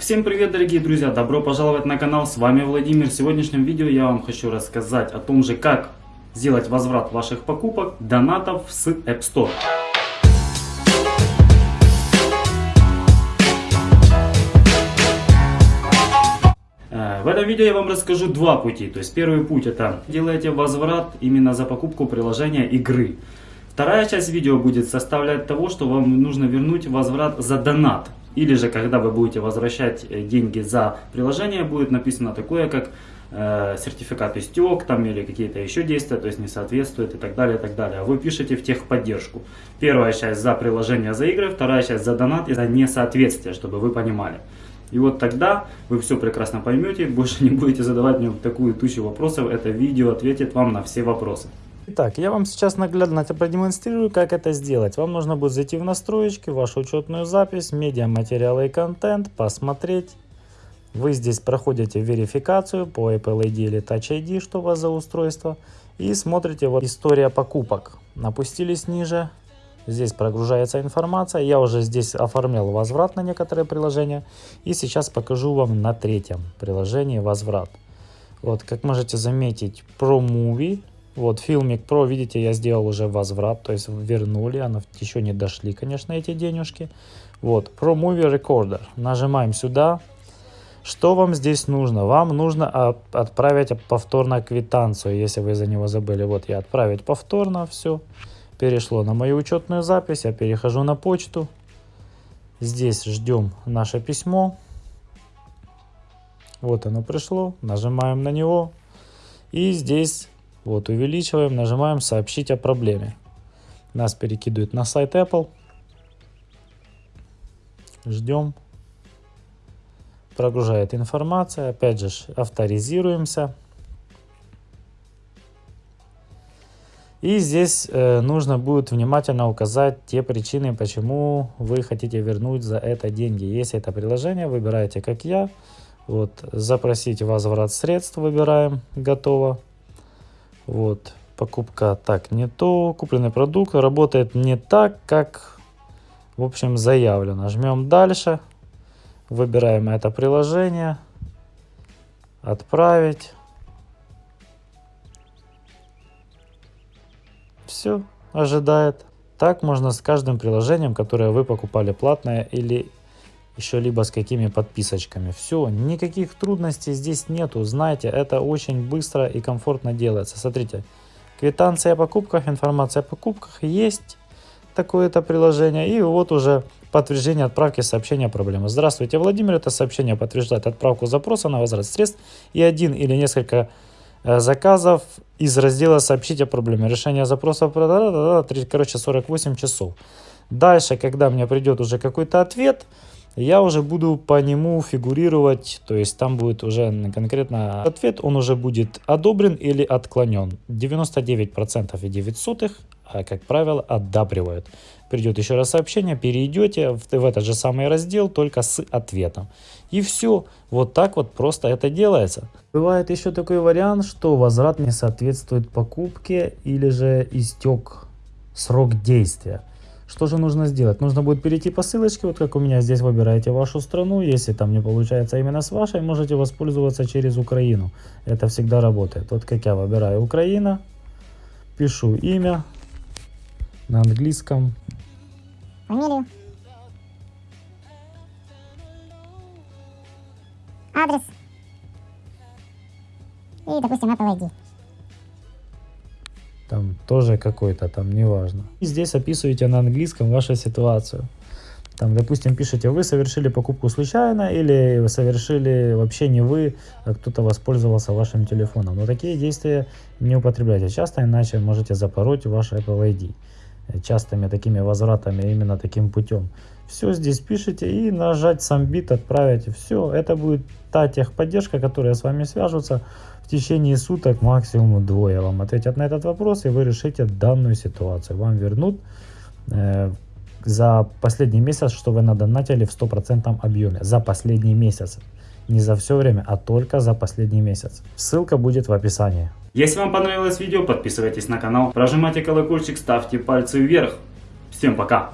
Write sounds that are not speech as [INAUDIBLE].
всем привет, дорогие друзья! Добро пожаловать на канал, с вами Владимир. В сегодняшнем видео я вам хочу рассказать о том же, как сделать возврат ваших покупок, донатов с App Store. Э, в этом видео я вам расскажу два пути. То есть первый путь это делаете возврат именно за покупку приложения игры. Вторая часть видео будет составлять того, что вам нужно вернуть возврат за донат. Или же, когда вы будете возвращать э, деньги за приложение, будет написано такое, как э, сертификат истек там или какие-то еще действия, то есть не соответствует и так далее, и так далее. А вы пишете в техподдержку. Первая часть за приложение, за игры, вторая часть за донат и за несоответствие, чтобы вы понимали. И вот тогда вы все прекрасно поймете, больше [LAUGHS] не будете задавать мне такую тучу вопросов. Это видео ответит вам на все вопросы. Итак, я вам сейчас наглядно продемонстрирую, как это сделать. Вам нужно будет зайти в настройки, вашу учетную запись, медиа, материалы и контент, посмотреть. Вы здесь проходите верификацию по Apple ID или Touch ID, что у вас за устройство. И смотрите вот история покупок. Напустились ниже. Здесь прогружается информация. Я уже здесь оформлял возврат на некоторые приложения. И сейчас покажу вам на третьем приложении возврат. Вот, как можете заметить, ProMovie вот, Filmic Pro, видите, я сделал уже возврат, то есть вернули, она еще не дошли, конечно, эти денежки. Вот, Pro Movie Recorder, нажимаем сюда. Что вам здесь нужно? Вам нужно отправить повторно квитанцию, если вы за него забыли. Вот я отправить повторно, все. Перешло на мою учетную запись, я перехожу на почту. Здесь ждем наше письмо. Вот оно пришло, нажимаем на него. И здесь вот, увеличиваем, нажимаем «Сообщить о проблеме». Нас перекидывает на сайт Apple. Ждем. Прогружает информация. Опять же, авторизируемся. И здесь э, нужно будет внимательно указать те причины, почему вы хотите вернуть за это деньги. Если это приложение, выбираете как я. Вот, запросить возврат средств выбираем, готово. Вот, покупка так не то, купленный продукт работает не так, как, в общем, заявлено. Жмем дальше, выбираем это приложение, отправить. Все, ожидает. Так можно с каждым приложением, которое вы покупали платное или еще либо с какими подписочками. Все, никаких трудностей здесь нету. Знаете, это очень быстро и комфортно делается. Смотрите, квитанция о покупках, информация о покупках, есть такое-то приложение. И вот уже подтверждение отправки сообщения о проблеме. Здравствуйте, Владимир. Это сообщение подтверждает отправку запроса на возврат средств и один или несколько э, заказов из раздела «Сообщить о проблеме». Решение запроса, короче, 48 часов. Дальше, когда мне придет уже какой-то ответ, я уже буду по нему фигурировать, то есть там будет уже конкретно ответ, он уже будет одобрен или отклонен. 99% и 9 сотых, а, как правило, одабривают. Придет еще раз сообщение, перейдете в, в этот же самый раздел, только с ответом. И все, вот так вот просто это делается. Бывает еще такой вариант, что возврат не соответствует покупке или же истек срок действия. Что же нужно сделать? Нужно будет перейти по ссылочке, вот как у меня здесь выбираете вашу страну. Если там не получается именно с вашей, можете воспользоваться через Украину. Это всегда работает. Вот как я выбираю Украина, пишу имя на английском. Фамилию. Адрес. И, допустим, Apple ID тоже какой-то, там неважно. И здесь описываете на английском вашу ситуацию. Там, допустим, пишите, вы совершили покупку случайно или совершили вообще не вы, а кто-то воспользовался вашим телефоном. Но такие действия не употребляйте часто, иначе можете запороть ваш Apple ID частыми такими возвратами именно таким путем. Все здесь пишите и нажать сам бит, отправить. Все, это будет та техподдержка, которая с вами свяжутся в течение суток максимум двое вам ответят на этот вопрос, и вы решите данную ситуацию. Вам вернут э, за последний месяц, что вы надонатили в стопроцентном объеме. За последний месяц. Не за все время, а только за последний месяц. Ссылка будет в описании. Если вам понравилось видео, подписывайтесь на канал, прожимайте колокольчик, ставьте пальцы вверх. Всем пока!